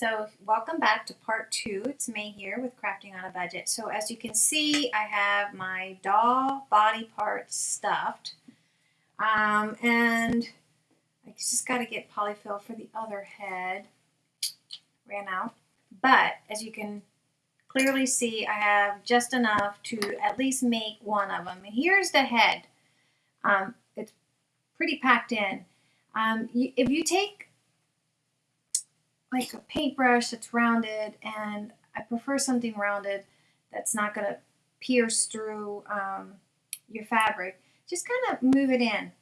So welcome back to part two. It's May here with Crafting on a Budget. So as you can see, I have my doll body parts stuffed. Um, and I just got to get polyfill for the other head. Ran out. But as you can clearly see, I have just enough to at least make one of them. And here's the head. Um, it's pretty packed in. Um, if you take like a paintbrush that's rounded and I prefer something rounded that's not going to pierce through um, your fabric. Just kind of move it in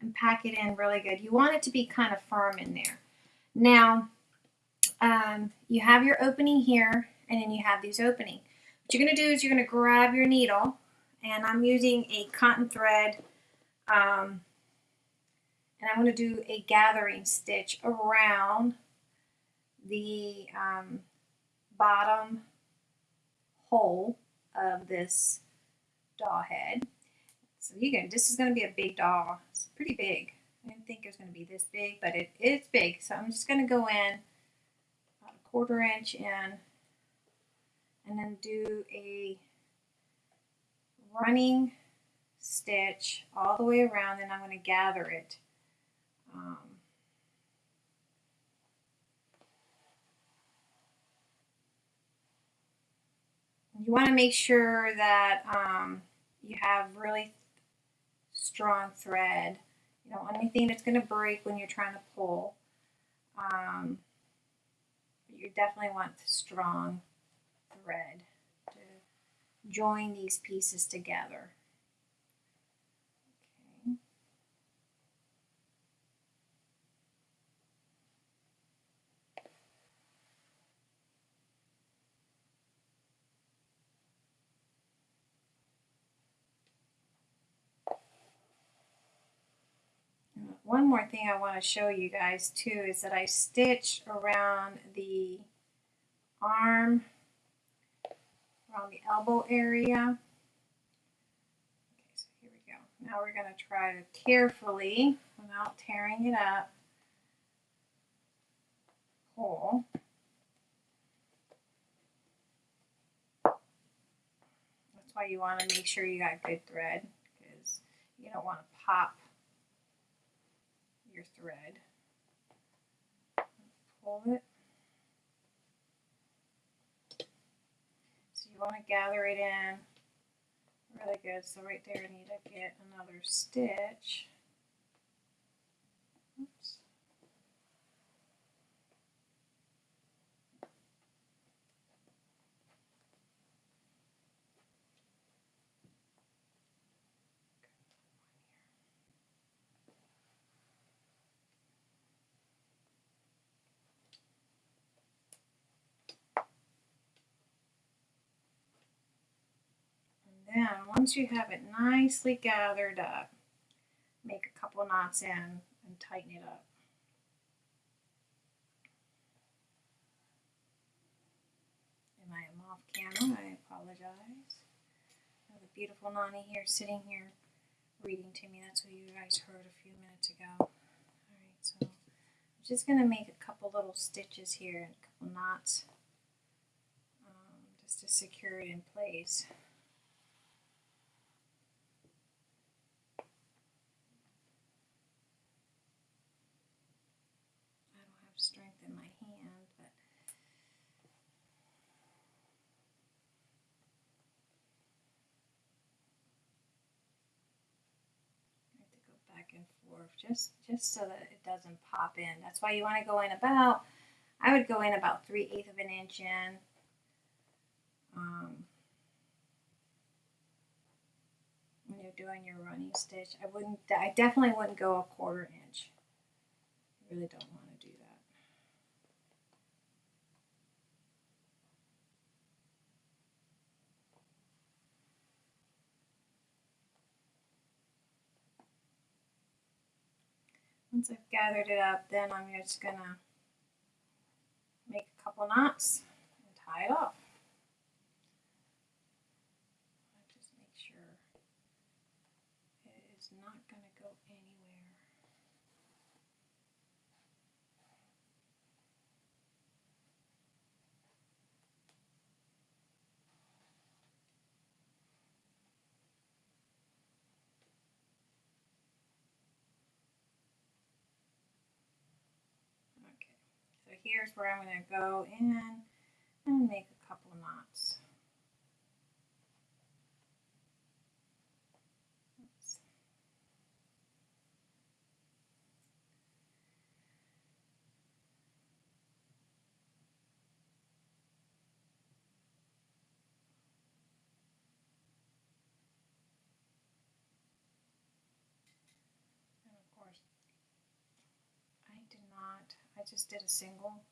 and pack it in really good. You want it to be kind of firm in there. Now, um, you have your opening here and then you have these opening. What you're going to do is you're going to grab your needle and I'm using a cotton thread um, and I'm going to do a gathering stitch around the um, bottom hole of this doll head. So you can, this is going to be a big doll. It's pretty big. I didn't think it was going to be this big, but it is big. So I'm just going to go in about a quarter inch in and then do a running stitch all the way around and I'm going to gather it um, you want to make sure that um, you have really strong thread. You don't want anything that's going to break when you're trying to pull. Um, you definitely want strong thread to join these pieces together. One more thing I want to show you guys too is that I stitch around the arm, around the elbow area. Okay, so here we go. Now we're going to try to carefully, without tearing it up, pull. That's why you want to make sure you got good thread because you don't want to pop your thread. Pull it. So you want to gather it in really good. So right there I need to get another stitch. Oops. Then once you have it nicely gathered up, make a couple knots in and tighten it up. And I am off camera, I apologize. I have a beautiful Nani here sitting here reading to me. That's what you guys heard a few minutes ago. Alright, so I'm just going to make a couple little stitches here, a couple knots, um, just to secure it in place. strength in my hand, but I have to go back and forth just just so that it doesn't pop in. That's why you want to go in about, I would go in about 3 eighths of an inch in. Um, when you're doing your running stitch, I wouldn't, I definitely wouldn't go a quarter inch. I really don't want to do that. Once I've gathered it up, then I'm just to make a couple knots and tie it off. Just make sure it is not going to go anywhere. Here's where I'm going to go in and make a couple knots. I did not. I just did a single.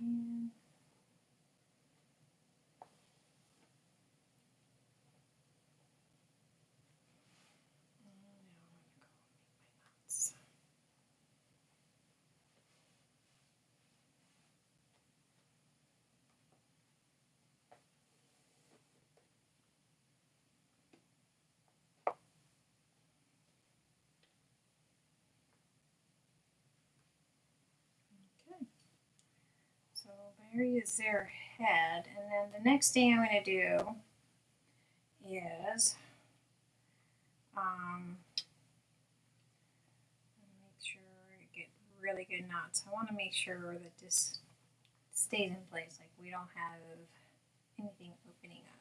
And there is their head. And then the next thing I'm going to do is um, make sure I get really good knots. I want to make sure that this stays in place, like we don't have anything opening up.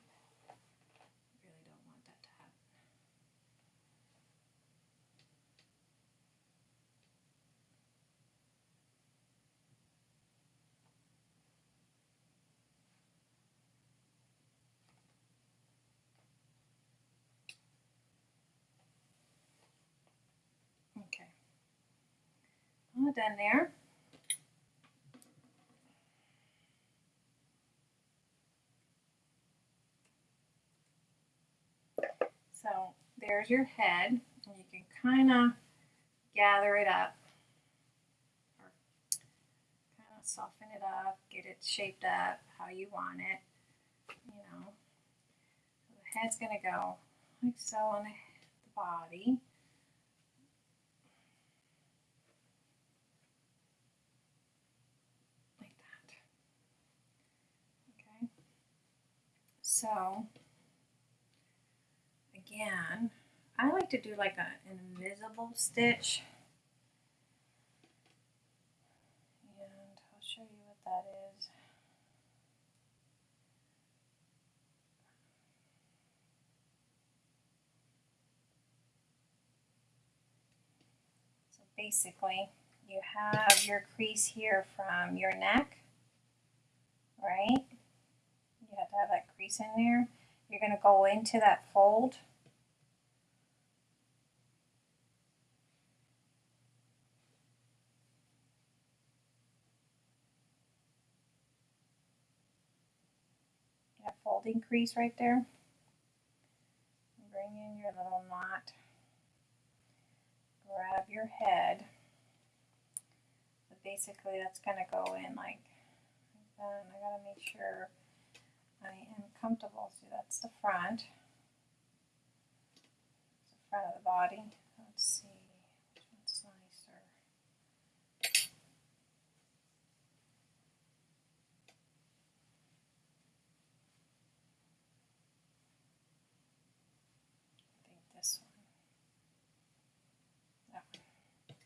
Done there. So there's your head, and you can kind of gather it up, kind of soften it up, get it shaped up how you want it, you know. So the head's going to go like so on the body. So again, I like to do like a, an invisible stitch. And I'll show you what that is. So basically, you have your crease here from your neck, right? Have to have that crease in there. You're going to go into that fold. That folding crease right there. Bring in your little knot. Grab your head. So basically that's going to go in like that. I got to make sure I am comfortable. So that's the front. The front of the body. Let's see which one's nicer. I think this one. That one.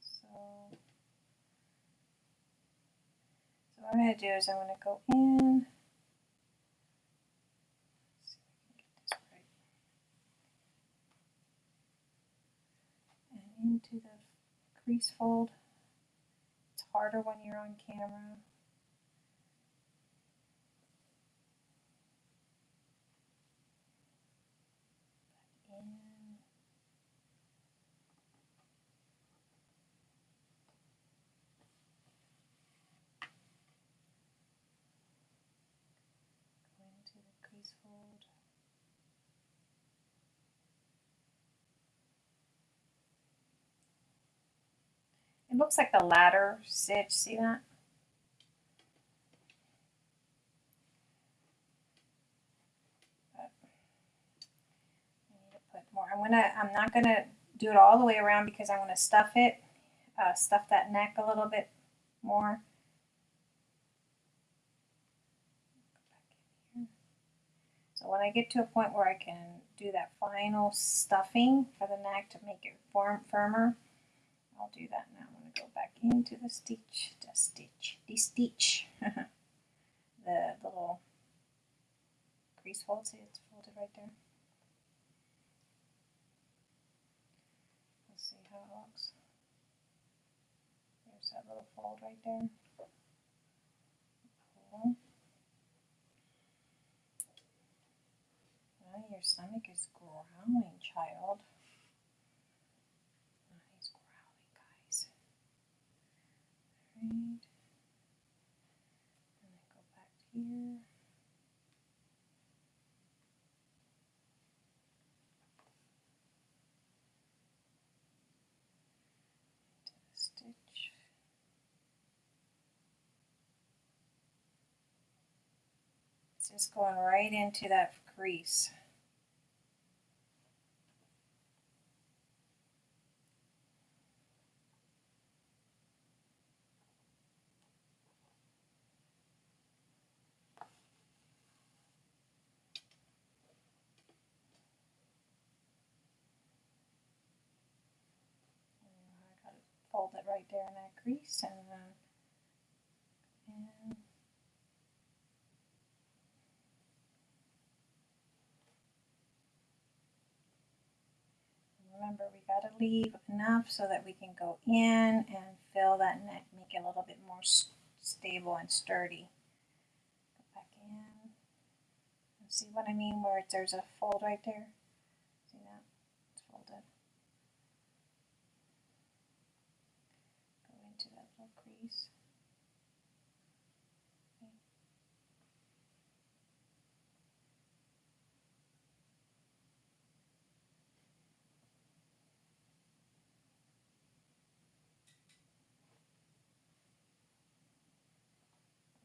So what I'm going to do is I'm going to go in. And into the crease fold. It's harder when you're on camera. It looks like the ladder stitch, see that? I'm gonna, I'm not gonna do it all the way around because I'm gonna stuff it, uh, stuff that neck a little bit more. So when I get to a point where I can do that final stuffing for the neck to make it form firmer. I'll do that now. Go back into the stitch, the stitch, the stitch, the little crease fold. See, it's folded right there. Let's see how it looks. There's that little fold right there. Your stomach is growling, child. Oh, he's growling, guys. Alright. And then go back here. Into the stitch. It's just going right into that crease. I got it right there in that crease and then and remember we got to leave enough so that we can go in and fill that neck, make it a little bit more stable and sturdy. Go back in. See what I mean where there's a fold right there? See that? It's folded. Go into that little crease. Okay.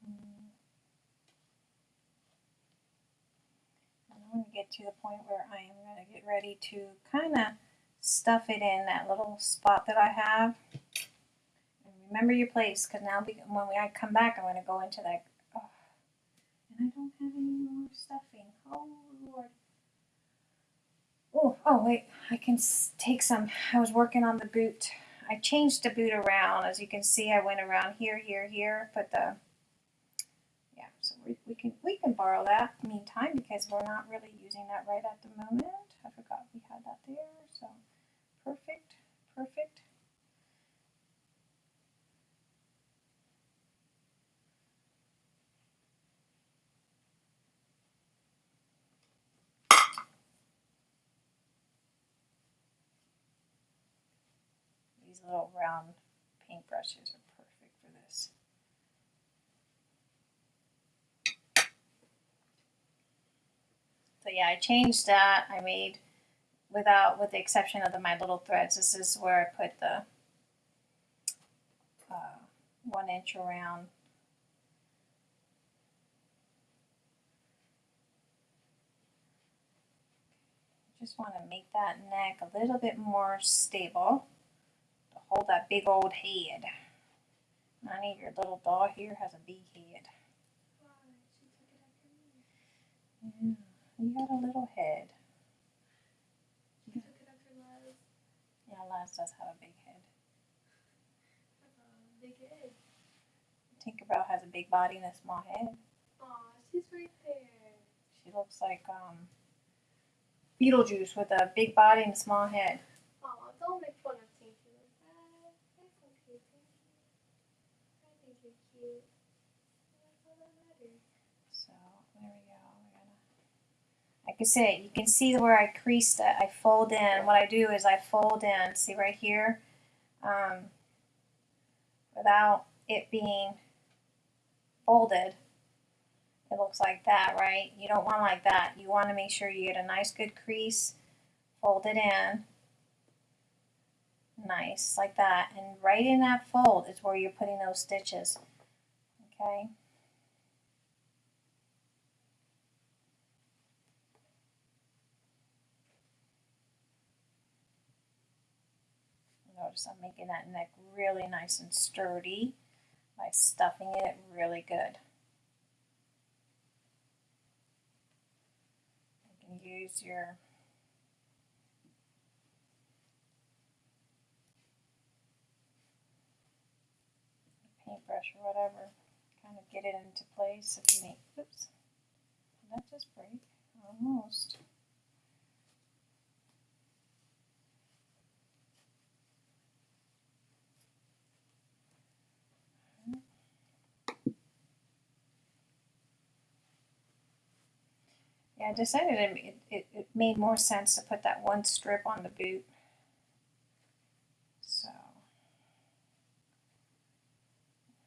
Mm. And I'm going to get to the point where I am going to get ready to kind of stuff it in that little spot that I have. And remember your place because now when I come back, I'm going to go into that. Oh, and I don't have any more stuffing. Oh, Lord. Oh, oh, wait. I can take some. I was working on the boot. I changed the boot around. As you can see, I went around here, here, here. Put the we, we can we can borrow that meantime because we're not really using that right at the moment. I forgot we had that there. So perfect, perfect. These little round paintbrushes are perfect for this. So yeah, I changed that. I made, without, with the exception of the my little threads, this is where I put the uh, one inch around. Just want to make that neck a little bit more stable to hold that big old head. None your little doll here has a big head. Yeah. You got a little head. She took it Laz. Yeah, Laz does have a big head. Uh, big head. Tinkerbell has a big body and a small head. Aw, she's right there. She looks like um, Beetlejuice with a big body and a small head. Aw, don't make fun of Tinky like that. That's okay, Tinky. I think you're cute. That's all that matters. So there we go. We're gonna, I say, you can see where I creased it. I fold in. What I do is I fold in. See right here, um, without it being folded. It looks like that, right? You don't want like that. You want to make sure you get a nice good crease, fold it in, nice, like that. And right in that fold is where you're putting those stitches, okay? Notice I'm making that neck really nice and sturdy by stuffing it really good. You can use your paintbrush or whatever, kind of get it into place if you need. oops, did that just break? Almost. I decided it, it, it made more sense to put that one strip on the boot. So,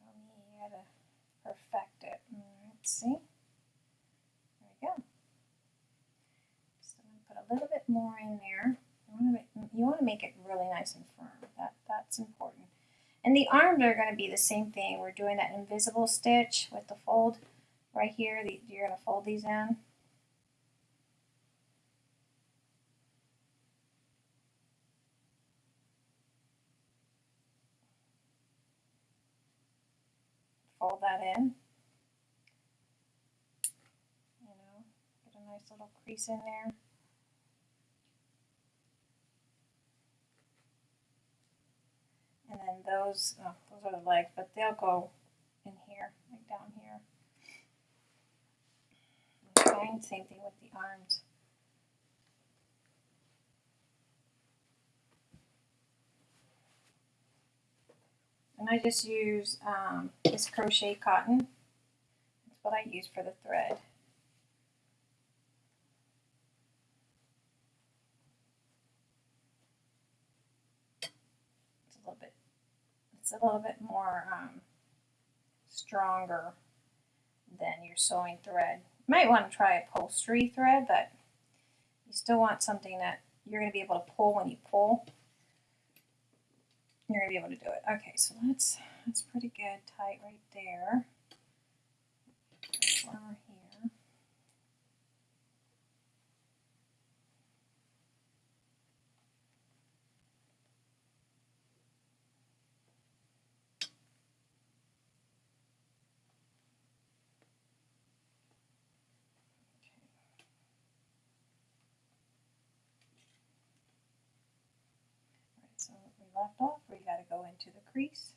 let me gotta perfect it. Let's see. There we go. Gonna put a little bit more in there. You want to you want to make it really nice and firm. That that's important. And the arms are going to be the same thing. We're doing that invisible stitch with the fold right here. The, you're going to fold these in. Fold that in. You know, get a nice little crease in there. And then those, oh, those are the legs, but they'll go in here, like down here. Okay, same thing with the arms. I just use um, this crochet cotton. That's what I use for the thread. It's a little bit, it's a little bit more um, stronger than your sewing thread. You might want to try upholstery thread, but you still want something that you're going to be able to pull when you pull you're gonna be able to do it. Okay, so that's that's pretty good, tight right there. Warmer here. So we left off, we got to go into the crease.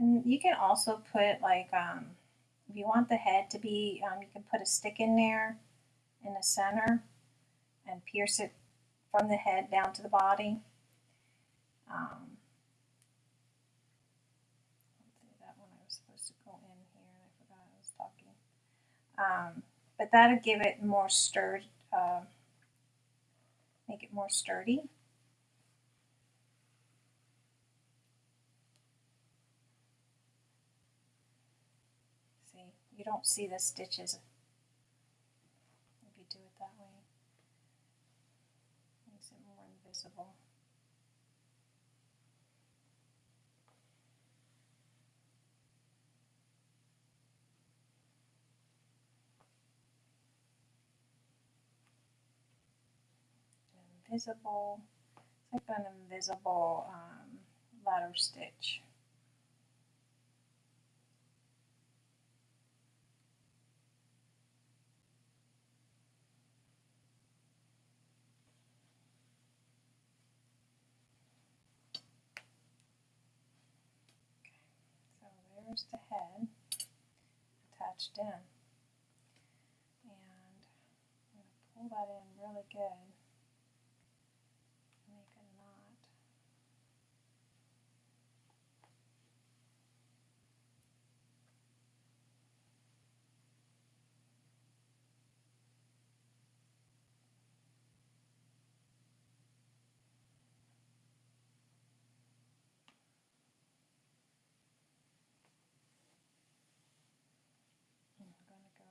And you can also put like, um, if you want the head to be, um, you can put a stick in there in the center and pierce it from the head down to the body. Um, that one I was supposed to go in here and I forgot I was talking. Um, but that'll give it more sturdy, uh, make it more sturdy. You don't see the stitches if you do it that way. Makes it more invisible. Invisible, it's like an invisible um, ladder stitch. There's the head attached in. And I'm going to pull that in really good. Make a knot. I'm going to go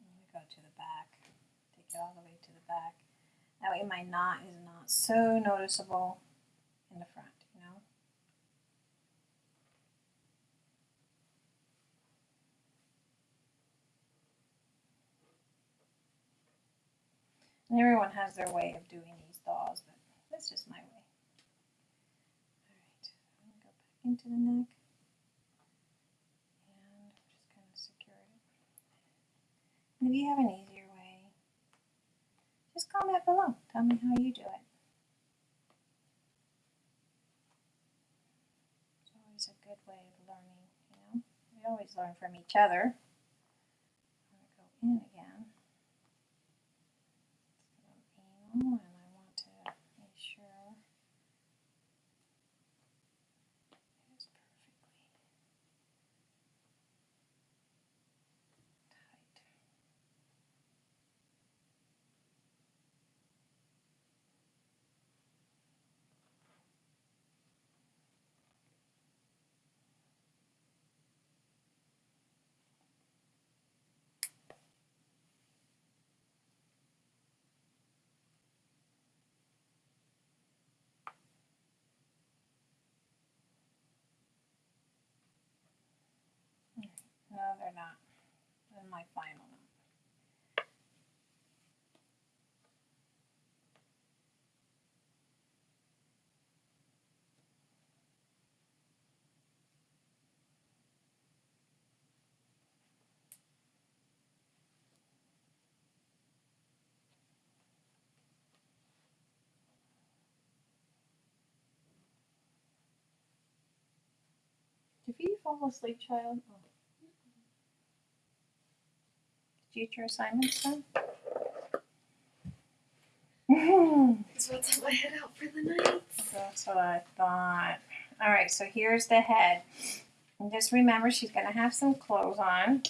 I'm going to the back, take it all the way to the back. That way my knot is not so noticeable in the front, you know. And everyone has their way of doing these dolls, but that's just my way. Alright, go back into the neck. And just kind of secure it. And if you have an easier way, just comment below. Tell me how you do it. It's always a good way of learning, you know. We always learn from each other. I'm gonna go in again an anal, and I want to make sure it's perfectly tight. No, they're not. In my final note. Did you fall asleep, child? Oh. Did you get your assignments done? Just about to let head out for the night. That's what I thought. All right, so here's the head. And just remember, she's going to have some clothes on.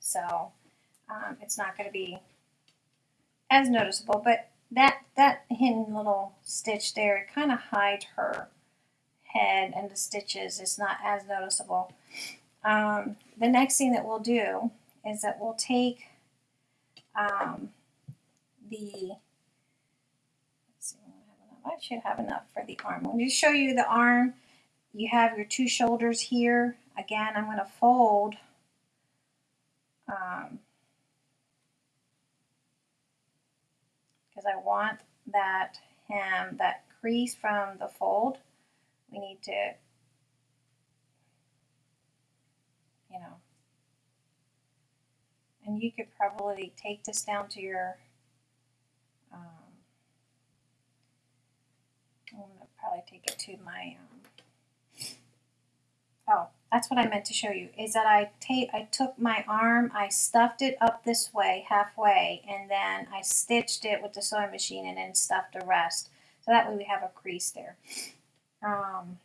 So um, it's not going to be as noticeable. But that, that hidden little stitch there, it kind of hides her head and the stitches. It's not as noticeable. Um, the next thing that we'll do is that we'll take um, the see, I should have enough for the arm. Let me just show you the arm. You have your two shoulders here. Again, I'm going to fold um, because I want that hem, that crease from the fold. We need to, you know, and you could probably take this down to your um, I'm gonna probably take it to my. Um, oh, that's what I meant to show you. Is that I take I took my arm, I stuffed it up this way halfway, and then I stitched it with the sewing machine, and then stuffed the rest. So that way we have a crease there. Um,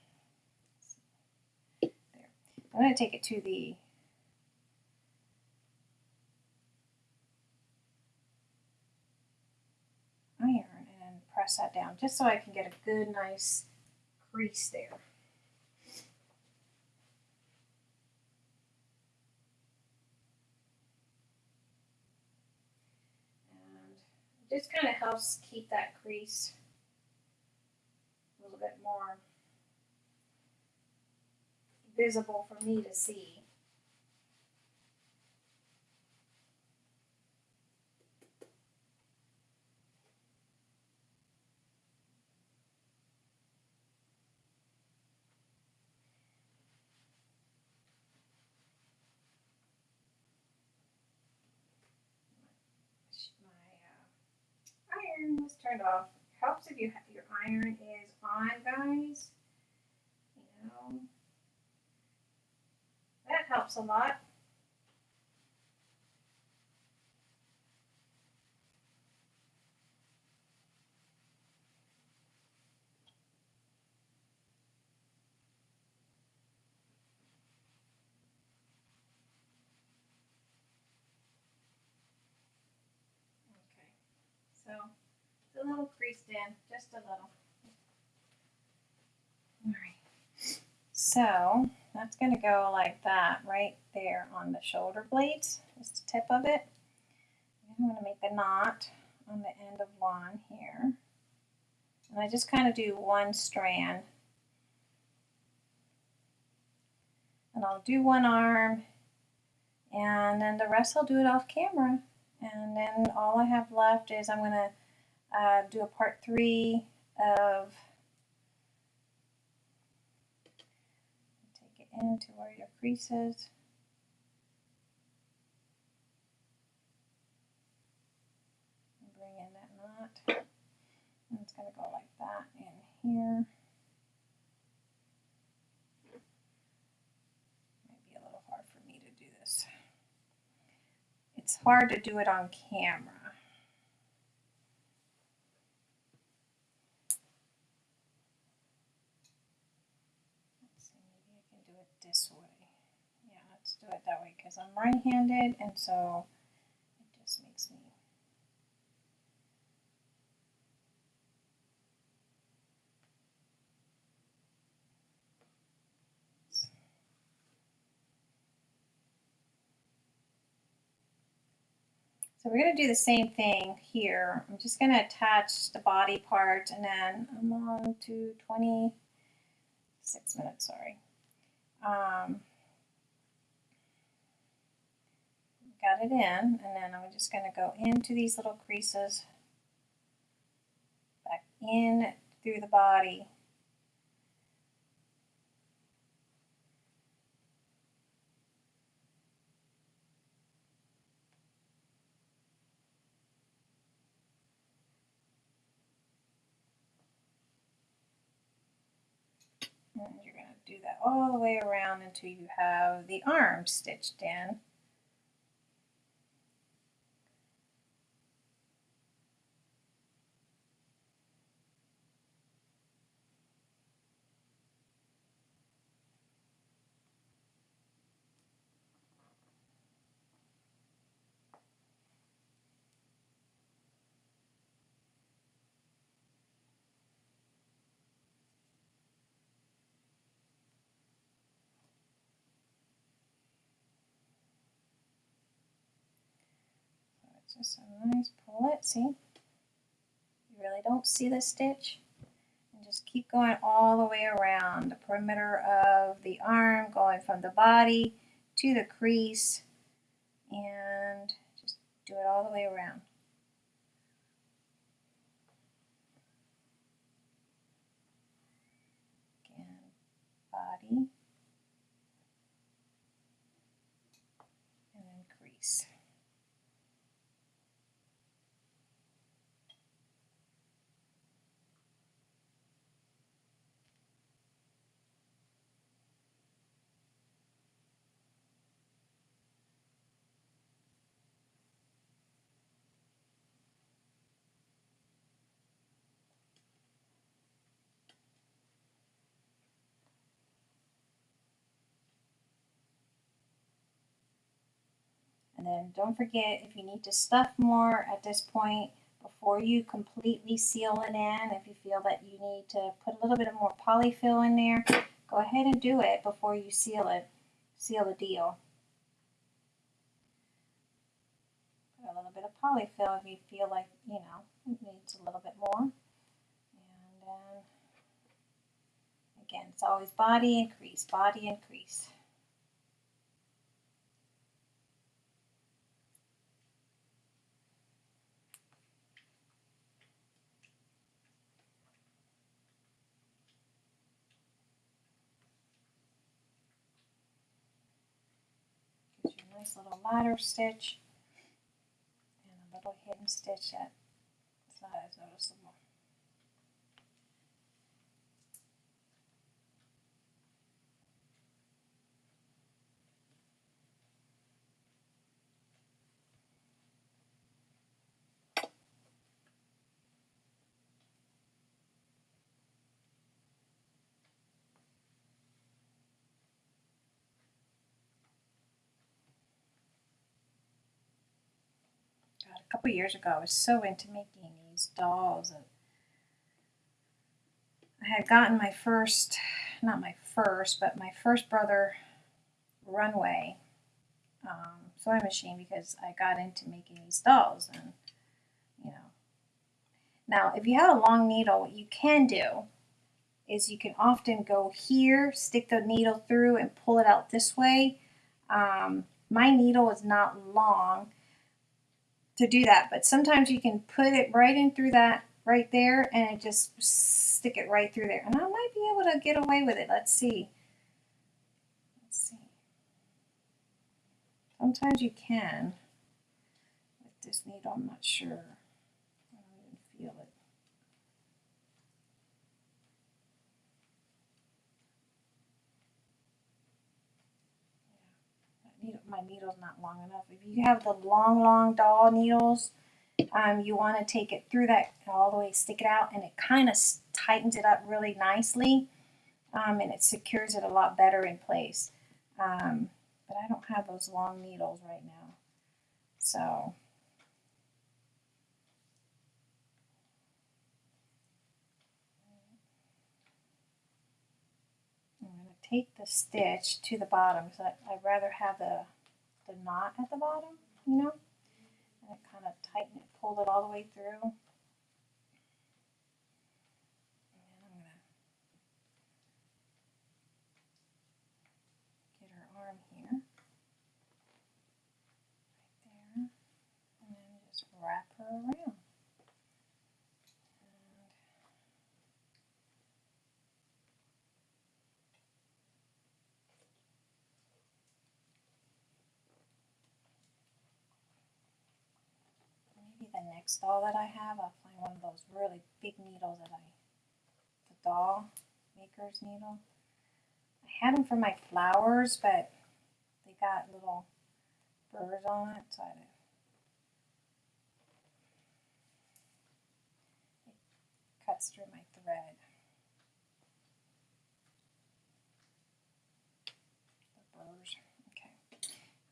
there. I'm gonna take it to the. Iron and press that down just so I can get a good nice crease there. And just kind of helps keep that crease a little bit more visible for me to see. my uh, iron was turned off. Helps if you your iron is on, guys. You know, that helps a lot. So a little creased in, just a little. All right. So that's going to go like that right there on the shoulder blades, just the tip of it. I'm going to make a knot on the end of one here. And I just kind of do one strand. And I'll do one arm and then the rest I'll do it off camera. And then all I have left is I'm going to uh, do a part three of take it into where your creases. Bring in that knot. And it's going to go like that in here. Maybe a little hard for me to do this. It's hard to do it on camera. Let's see, maybe I can do it this way. Yeah, let's do it that way because I'm right-handed and so it just makes me So we're going to do the same thing here. I'm just going to attach the body part and then I'm on to 26 minutes, sorry. Um, got it in and then I'm just going to go into these little creases back in through the body And you're going to do that all the way around until you have the arm stitched in. Just a nice pull it, see? You really don't see the stitch. And just keep going all the way around the perimeter of the arm, going from the body to the crease, and just do it all the way around. Again, body. And then crease. And then don't forget if you need to stuff more at this point before you completely seal it in, if you feel that you need to put a little bit of more polyfill in there, go ahead and do it before you seal it, seal the deal. Put a little bit of polyfill if you feel like, you know, it needs a little bit more. And then, again, it's always body increase, body and nice little ladder stitch and a little hidden stitch that it's not as noticeable. God, a couple years ago, I was so into making these dolls. And I had gotten my first, not my first, but my first brother runway um, sewing machine because I got into making these dolls. And, you know, Now, if you have a long needle, what you can do is you can often go here, stick the needle through and pull it out this way. Um, my needle is not long to do that, but sometimes you can put it right in through that right there and just stick it right through there. And I might be able to get away with it. Let's see. Let's see. Sometimes you can. With this needle, I'm not sure. I don't even feel it. Needle, my needle's not long enough. If you have the long, long doll needles, um, you want to take it through that all the way, stick it out, and it kind of tightens it up really nicely, um, and it secures it a lot better in place. Um, but I don't have those long needles right now, so. Take the stitch to the bottom because I'd rather have the, the knot at the bottom, you know? And kind of tighten it, pull it all the way through. Get her arm here, right there, and then I'm going to get her arm here. Right there. And then just wrap her around. maybe the next doll that I have, I'll find one of those really big needles that I, the doll maker's needle. I had them for my flowers, but they got little burrs on it, so I it cuts through my thread. The burrs, okay.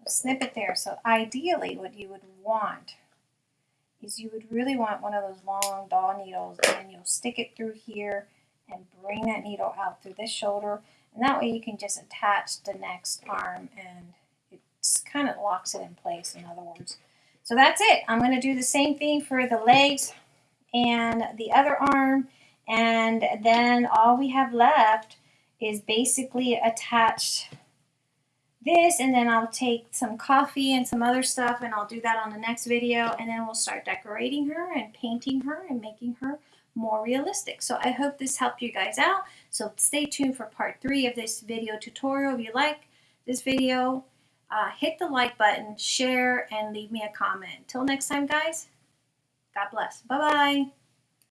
I'll snip it there. So ideally what you would want is you would really want one of those long doll needles and you'll stick it through here and bring that needle out through this shoulder and that way you can just attach the next arm and it kind of locks it in place in other words. So that's it. I'm going to do the same thing for the legs and the other arm and then all we have left is basically attach this and then I'll take some coffee and some other stuff and I'll do that on the next video and then we'll start decorating her and painting her and making her more realistic. So I hope this helped you guys out. So stay tuned for part three of this video tutorial. If you like this video, uh, hit the like button, share, and leave me a comment. Until next time, guys, God bless. Bye-bye.